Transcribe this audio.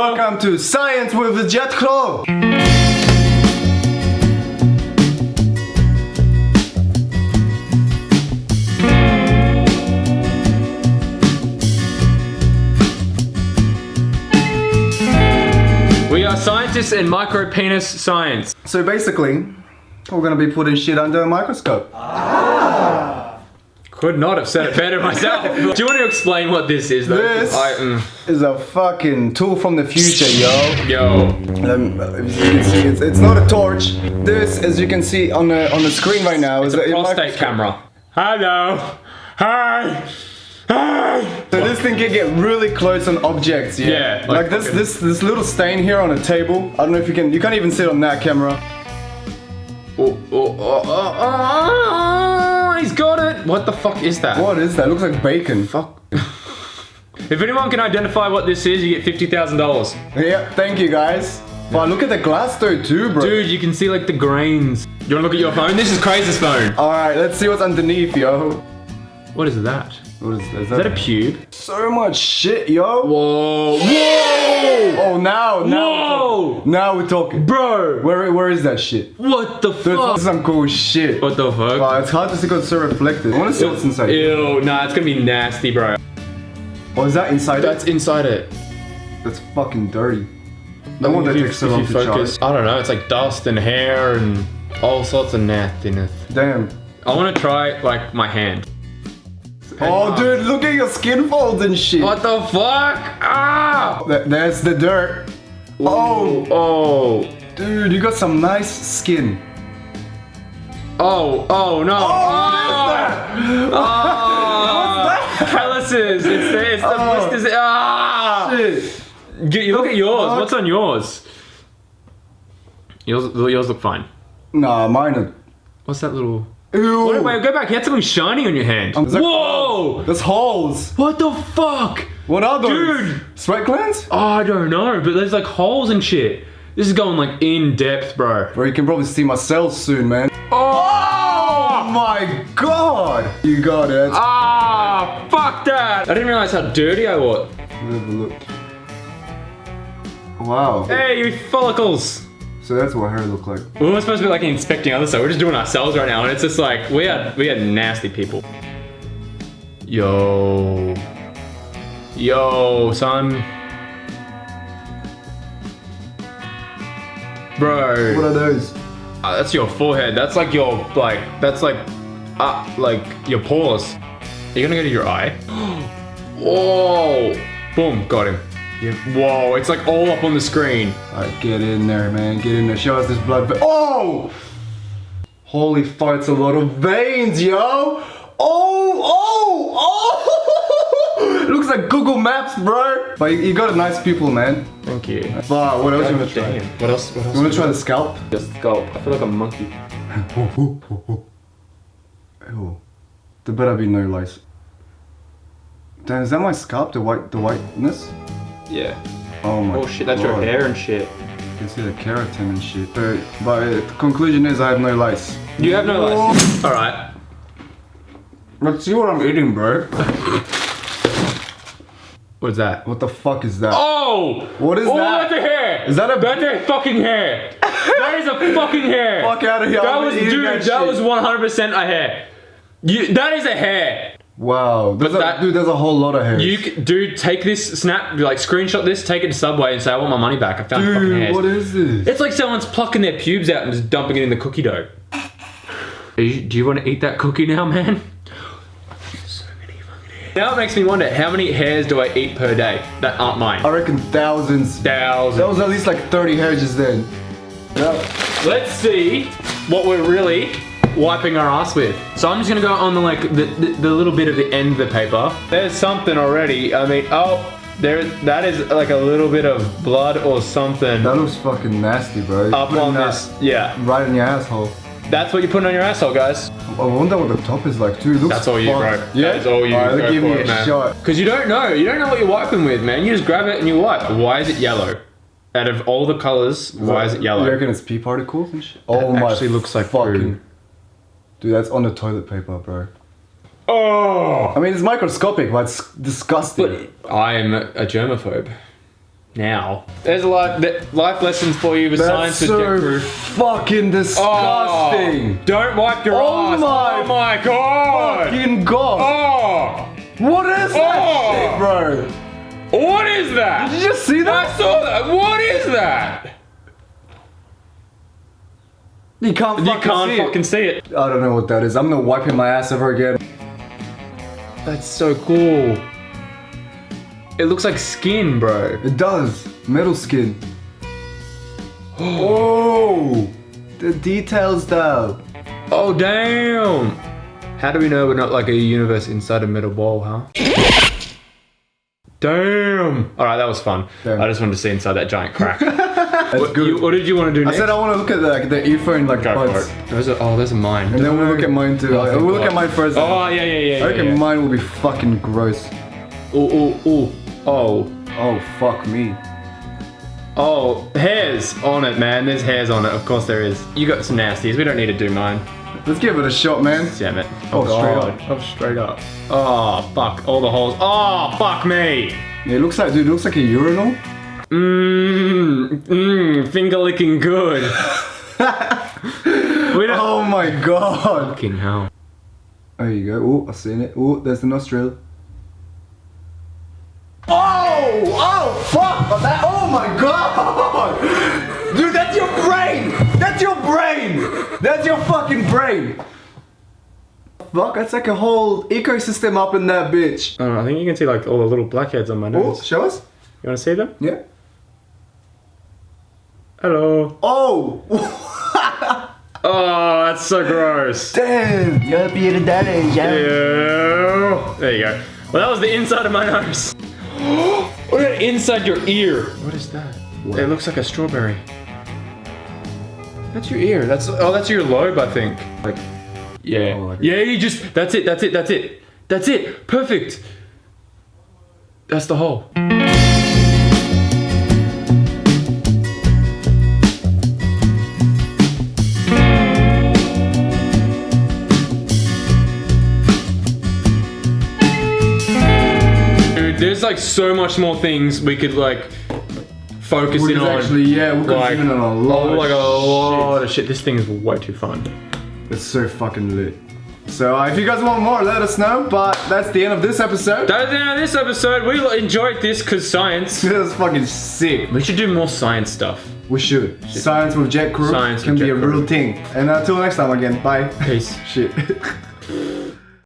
welcome to Science with Jet Crow. We are scientists in micro penis science. So basically, we're gonna be putting shit under a microscope. Ah. Could not have said it better myself. Do you want to explain what this is though? This- I, mm, Is a fucking tool from the future, yo. yo. Um, as you can see, it's, it's not a torch. This, as you can see on the on the screen right now, It's is a a prostate camera. Hello. Hi. Hi. So this thing can get really close on objects, yeah. Yeah, Like, like this this this little stain here on a table. I don't know if you can. You can't even see it on that camera. Oh, oh, oh, oh, oh, he's got it. What the fuck is that? What is that? looks like bacon. Fuck. if anyone can identify what this is, you get fifty thousand dollars. Yeah, thank you guys. Wow, look at the glass though too, bro. Dude, you can see like the grains. You wanna look at your phone? This is Crazy's phone. All right, let's see what's underneath, yo. What is that? What is, is Is that a pube? so much shit, yo? Whoa. Whoa. Oh, now, now, Whoa. Now we're talking. Bro. Where, where is that shit? What the Dude, fuck? this is some cool shit. What the fuck? Wow, it's hard to see because it's so reflective. I want to see what's inside. Ew, nah, it's gonna be nasty, bro. Oh, is that inside That's it? inside it. That's fucking dirty. No If that takes so long to focus- charge. I don't know, it's like dust and hair and all sorts of nastiness. Damn. I wanna try, like, my hand. Oh, dude, look at your skin folds and shit. What the fuck? Ah! Th- There's the dirt. Oh, Oh, dude, you got some nice skin. oh, oh, no. Oh, oh. Calluses. It's the, it's the Oh. blisters. Ah! Shit. You look at yours. fuck? What's on yours? Yours, yours look fine. Nah, mine are. What's that little? Ew. Wait, wait, go back. You had something shiny on your hand. Um, Whoa! There's holes. What the fuck? What are those? Dude. Sweat glands? Oh, I don't know, but there's like holes and shit. This is going like in depth, bro. Bro, you can probably see my cells soon, man. Oh Oh! my god! You got it. Ah, fuck that! I didn't realize how dirty I was. Let me have a look. Wow. Hey, you follicles! So that's what hair look like. We weren't supposed to be like inspecting other stuff. We're just doing ourselves right now, and it's just like we are we are nasty people. Yo, yo, son, bro. What are those? Uh, that's your forehead. That's like your like. That's like, uh, like your pores. Are you gonna go to your eye? Whoa! Boom! Got him. Yeah. Whoa! It's like all up on the screen. Alright, get in there, man. Get in there. Show us this blood. Oh! Holy fuck, it's a lot of veins, yo! Oh, oh, oh! Looks like Google Maps, bro. But you, you got a nice pupil, man. Thank you. Wow, what else you wanna try? What else? What else? You wanna try the scalp? Just scalp. I feel like a monkey. Ew. There better be no lice. Damn, is that my scalp? The white, the whiteness? Yeah. Oh my Oh shit, that's your hair and shit. You can see the keratin and shit. So, but uh, the conclusion is I have no lice. You have no lice. All right. Let's see what I'm eating, bro. What's that? What the fuck is that? Oh! What is oh, that? Oh, that's a hair. Is that a- That's a fucking hair. that is a fucking hair. Fuck out of here, That I'm was dude. that That, was 100% a hair. You. That is a hair. Wow, there's But a, that- dude, there's a whole lot of hairs. You, dude, take this snap, like screenshot this, take it to Subway, and say I want my money back. I found fucking dude, hairs. what is this? It's like someone's plucking their pubes out and just dumping it in the cookie dough. You- do you want to eat that cookie now, man? So many fucking hairs. Now it makes me wonder, how many hairs do I eat per day that aren't mine? I reckon thousands. Thousands. That was at least like 30 hairs just then. Yeah. Let's see what we're really wiping our ass with. So I'm just gonna go on the like the, the, the little bit of the end of the paper. There's something already. I mean, oh, there that is like a little bit of blood or something That looks fucking nasty, bro. up on this. Yeah, Right in your asshole. that's what you're putting on your asshole, guys. I wonder what the top is like too. It looks That's all you, bro. fucked. Yeah? That is all you. Alright, Go give me it, a man. shot. Because you don't know. You don't know what you're wiping with, man. You just grab it and you wipe. Why is it yellow? Out of all the colors, why is it yellow? You reckon it's pee particles and shit? Oh That my actually looks like fucking. poo. Dude, that's on the toilet paper, bro. Oh! I mean, it's microscopic, but it's disgusting. But I'm a germaphobe. now. There's a lot th- life lessons for you with That's science with so Jet Crew. fucking disgusting. Oh, don't wipe your Oh ass. my oh my god. Fucking god. Oh, What is that Oh. shit, bro? what is that? Did you just see that? I saw that. What is that? You can't You can't see fucking it. see it. I don't know what that is. I'm gonna wipe in my ass ever again. That's so cool. It looks like skin, bro. It does. Metal skin. oh, the details though. Oh damn! How do we know we're not like a universe inside a metal ball, huh? Damn! All right, that was fun. Damn. I just wanted to see inside that giant crack. That's what, good. you- what did you want to do I said I want to look at the, like, the earphone like Go for it. Those are, oh, there's are mine. And then we'll look at mine too. Oh, thank we'll look at mine first. Oh yeah, yeah, yeah. I reckon yeah, yeah. mine will be fucking gross. Oh, oh, ooh. Oh, Oh fuck me. oh, hairs on it, man. There's hairs on it. Of course there is. You got some nasties. We don't need to do mine. Let's give it a shot, man. Damn it. Oh, straight God. Oh, straight up. Oh, fuck. All the holes. Oh, fuck me. Yeah, it looks like, dude, it looks like a urinal. Mmm, mmm, finger licking good. we don't. Oh my god. Fucking hell. There you go. Oh, I've seen it. Oh, there's the nostril. Oh! Oh, fuck! Oh, oh my god! That's your fucking brain! Fuck, that's like a whole ecosystem up in that bitch. Oh, I think you can see like all the little blackheads on my Oh, nose. show us? You want to see them? Yeah. Hello. Oh! Oh, that's so gross. Damn! You're being daddy, Ew. There you go. Well, that was the inside of my nose. what about inside your ear? What is that? It looks like a strawberry. That's your ear. That's oh, that's your lobe, I think. Like, yeah, Oh, like- yeah. You just that's it. That's it. That's it. That's it. Perfect. That's the hole. Dude, there's like so much more things we could like focus Which in on. actually, yeah, we're like, consuming on a lot oh, of like a shit. lot of shit. This thing is way too fun. It's so fucking lit. So uh, if you guys want more, let us know. But that's the end of this episode. That's the end of this episode. We enjoyed this because science. This is fucking sick. We should do more science stuff. We should. Science with Jet Crew Science can be a Crew. real thing. And until next time again, bye. Peace. Shit.